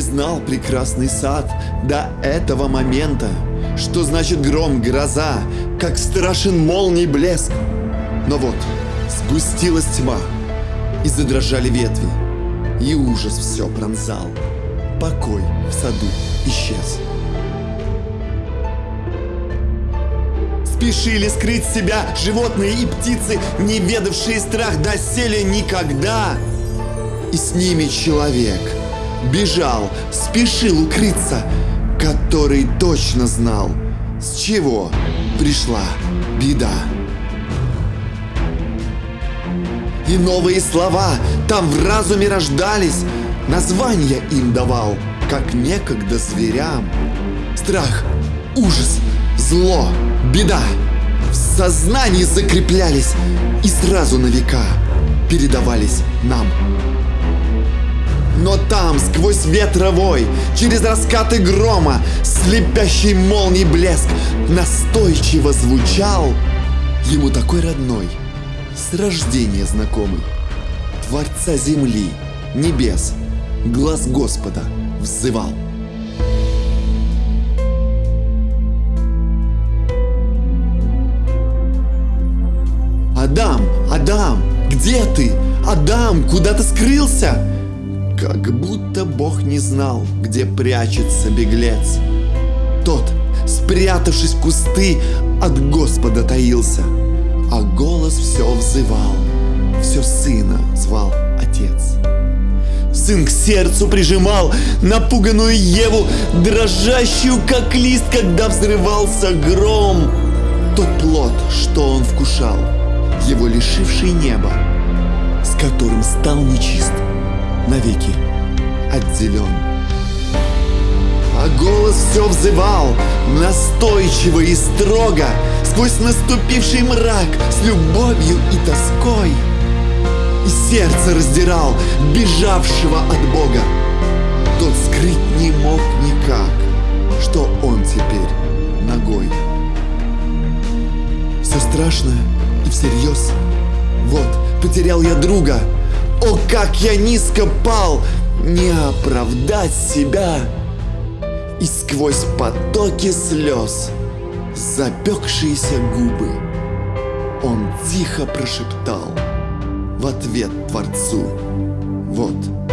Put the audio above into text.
знал прекрасный сад до этого момента, что значит гром, гроза, как страшен молний блеск. Но вот, сгустилась тьма, и задрожали ветви, и ужас все пронзал. Покой в саду исчез. Спешили скрыть себя животные и птицы, не ведавшие страх доселе никогда. И с ними человек бежал, спешил укрыться, который точно знал, с чего пришла беда. И новые слова там в разуме рождались, названия им давал, как некогда зверям. Страх, ужас, зло, беда в сознании закреплялись и сразу на века передавались нам. Но там, сквозь ветровой, через раскаты грома, слепящий молний блеск, настойчиво звучал ему такой родной, с рождения знакомый, Творца земли, небес, глаз Господа взывал. Адам, Адам, где ты? Адам, куда ты скрылся? Как будто Бог не знал, где прячется беглец. Тот, спрятавшись в кусты, от Господа таился, а голос все взывал, все сына звал отец. Сын к сердцу прижимал напуганную Еву, дрожащую, как лист, когда взрывался гром. Тот плод, что он вкушал, его лишивший неба, с которым стал нечист, навеки отделен. А голос все взывал, настойчиво и строго, сквозь наступивший мрак, с любовью и тоской. И сердце раздирал бежавшего от Бога. Тот скрыть не мог никак, что он теперь ногой. Все страшное и всерьез. Вот, потерял я друга. О, как я низко пал! Не оправдать себя. И сквозь потоки слез, запекшиеся губы, он тихо прошептал в ответ Творцу. Вот.